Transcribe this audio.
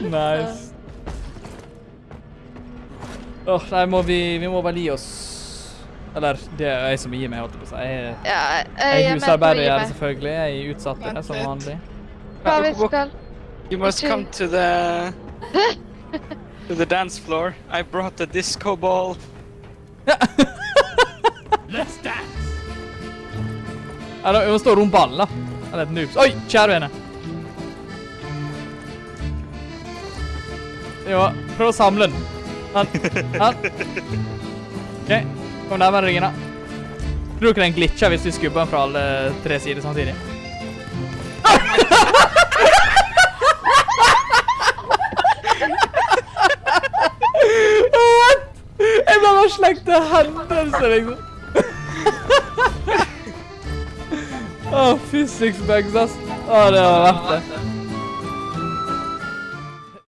Nice. Åh, nei, må vi, vi må bare gi oss. Eller, det er jeg som gir meg, holdt jeg på å si. Jeg, Ja, jeg, jeg jeg er er å husarbeider, er meg. selvfølgelig. Jeg er utsatt det, som vanlig. Hva vi skal You must come to the to the dance floor. I brought the disco ball. Ja, da, vi må stå rundt ballen, da. Eller et noobs. Oi, kjære vene. Jo, prøv å samle den. Han. Han. OK, kom nærmere ringen, da. Tror dere den glitcher hvis vi skubber den fra alle tre sider samtidig? What? Jeg ble bare slengt til hendelse, liksom. Å, physics bugs, ass. Å, det var verdt det.